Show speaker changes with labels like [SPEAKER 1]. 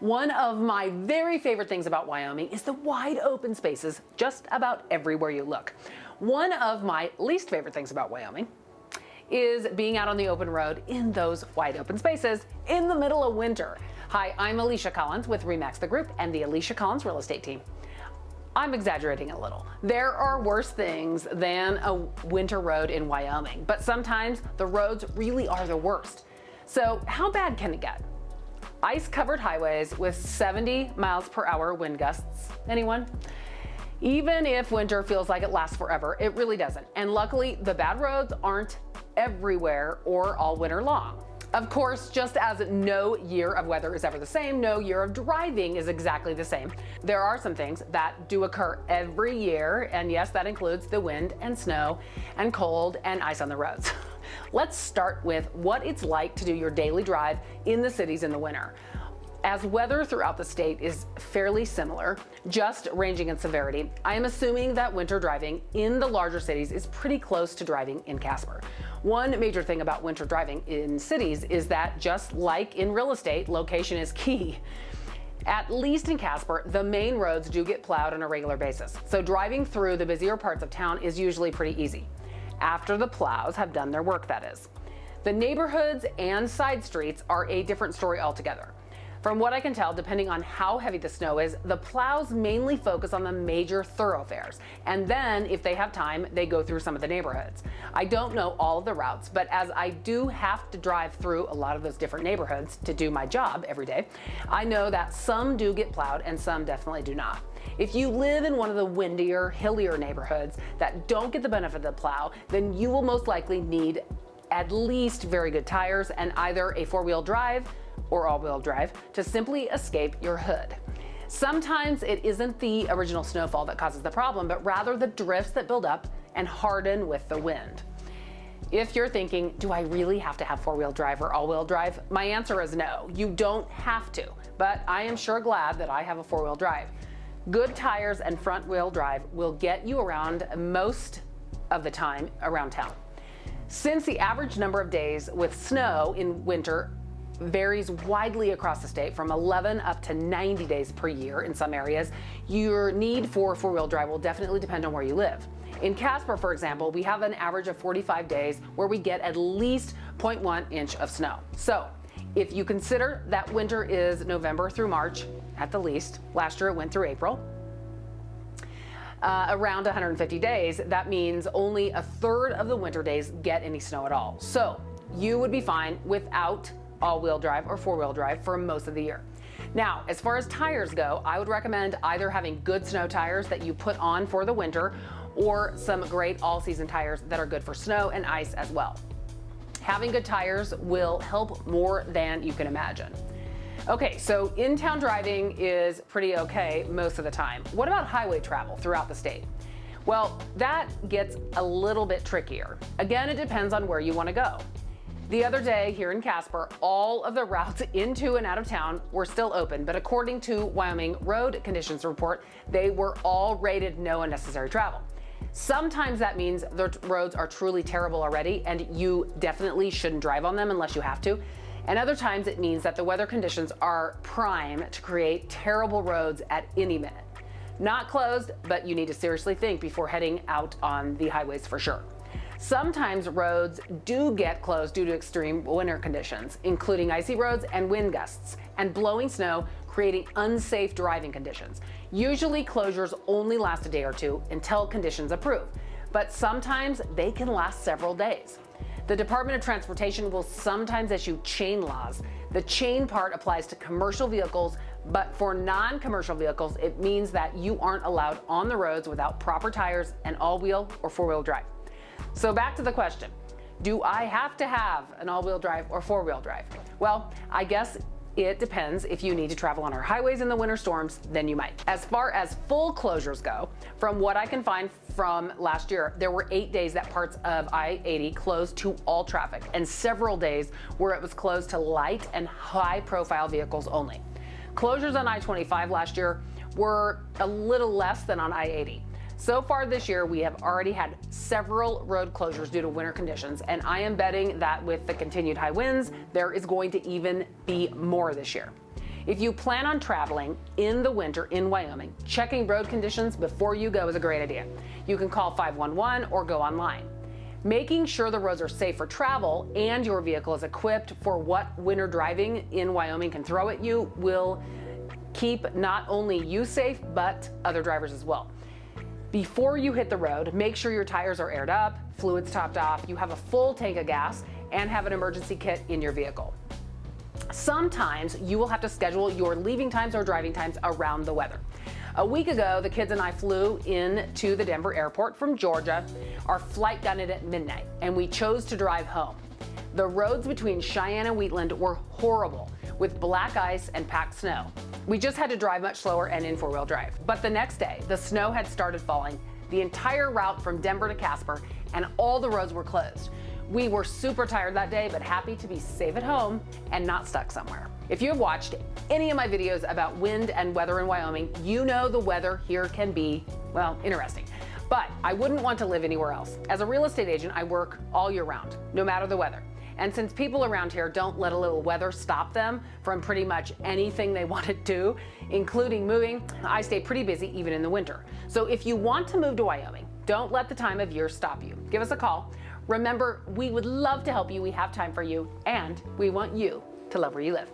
[SPEAKER 1] One of my very favorite things about Wyoming is the wide open spaces just about everywhere you look. One of my least favorite things about Wyoming is being out on the open road in those wide open spaces in the middle of winter. Hi, I'm Alicia Collins with Remax the Group and the Alicia Collins Real Estate Team. I'm exaggerating a little. There are worse things than a winter road in Wyoming, but sometimes the roads really are the worst. So how bad can it get? Ice-covered highways with 70 miles per hour wind gusts. Anyone? Even if winter feels like it lasts forever, it really doesn't. And luckily, the bad roads aren't everywhere or all winter long. Of course, just as no year of weather is ever the same, no year of driving is exactly the same. There are some things that do occur every year, and yes, that includes the wind and snow and cold and ice on the roads. Let's start with what it's like to do your daily drive in the cities in the winter. As weather throughout the state is fairly similar, just ranging in severity, I am assuming that winter driving in the larger cities is pretty close to driving in Casper. One major thing about winter driving in cities is that just like in real estate, location is key. At least in Casper, the main roads do get plowed on a regular basis, so driving through the busier parts of town is usually pretty easy after the plows have done their work, that is. The neighborhoods and side streets are a different story altogether. From what I can tell, depending on how heavy the snow is, the plows mainly focus on the major thoroughfares. And then, if they have time, they go through some of the neighborhoods. I don't know all of the routes, but as I do have to drive through a lot of those different neighborhoods to do my job every day, I know that some do get plowed and some definitely do not. If you live in one of the windier, hillier neighborhoods that don't get the benefit of the plow, then you will most likely need at least very good tires and either a four-wheel drive or all-wheel drive to simply escape your hood. Sometimes it isn't the original snowfall that causes the problem, but rather the drifts that build up and harden with the wind. If you're thinking, do I really have to have four-wheel drive or all-wheel drive? My answer is no, you don't have to, but I am sure glad that I have a four-wheel drive. Good tires and front wheel drive will get you around most of the time around town. Since the average number of days with snow in winter varies widely across the state from 11 up to 90 days per year in some areas, your need for four-wheel drive will definitely depend on where you live. In Casper, for example, we have an average of 45 days where we get at least 0.1 inch of snow. So if you consider that winter is November through March at the least, last year it went through April, uh, around 150 days, that means only a third of the winter days get any snow at all. So you would be fine without all-wheel drive or four-wheel drive for most of the year. Now, as far as tires go, I would recommend either having good snow tires that you put on for the winter or some great all-season tires that are good for snow and ice as well. Having good tires will help more than you can imagine. Okay, so in-town driving is pretty okay most of the time. What about highway travel throughout the state? Well, that gets a little bit trickier. Again, it depends on where you want to go. The other day here in Casper, all of the routes into and out of town were still open, but according to Wyoming Road Conditions Report, they were all rated no unnecessary travel. Sometimes that means the roads are truly terrible already and you definitely shouldn't drive on them unless you have to. And other times it means that the weather conditions are prime to create terrible roads at any minute. Not closed, but you need to seriously think before heading out on the highways for sure. Sometimes roads do get closed due to extreme winter conditions, including icy roads and wind gusts, and blowing snow creating unsafe driving conditions. Usually closures only last a day or two until conditions improve, but sometimes they can last several days. The Department of Transportation will sometimes issue chain laws. The chain part applies to commercial vehicles, but for non-commercial vehicles, it means that you aren't allowed on the roads without proper tires and all-wheel or four-wheel drive. So back to the question, do I have to have an all-wheel drive or four-wheel drive? Well, I guess it depends. If you need to travel on our highways in the winter storms, then you might. As far as full closures go, from what I can find from last year, there were eight days that parts of I-80 closed to all traffic and several days where it was closed to light and high profile vehicles only. Closures on I-25 last year were a little less than on I-80. So far this year, we have already had several road closures due to winter conditions, and I am betting that with the continued high winds, there is going to even be more this year. If you plan on traveling in the winter in Wyoming, checking road conditions before you go is a great idea. You can call 511 or go online. Making sure the roads are safe for travel and your vehicle is equipped for what winter driving in Wyoming can throw at you will keep not only you safe, but other drivers as well. Before you hit the road, make sure your tires are aired up, fluids topped off, you have a full tank of gas, and have an emergency kit in your vehicle. Sometimes you will have to schedule your leaving times or driving times around the weather. A week ago, the kids and I flew in to the Denver airport from Georgia. Our flight got in at midnight, and we chose to drive home. The roads between Cheyenne and Wheatland were horrible with black ice and packed snow. We just had to drive much slower and in four-wheel drive. But the next day, the snow had started falling, the entire route from Denver to Casper, and all the roads were closed. We were super tired that day, but happy to be safe at home and not stuck somewhere. If you have watched any of my videos about wind and weather in Wyoming, you know the weather here can be, well, interesting. But I wouldn't want to live anywhere else. As a real estate agent, I work all year round, no matter the weather. And since people around here don't let a little weather stop them from pretty much anything they want to do, including moving, I stay pretty busy even in the winter. So if you want to move to Wyoming, don't let the time of year stop you. Give us a call. Remember, we would love to help you. We have time for you, and we want you to love where you live.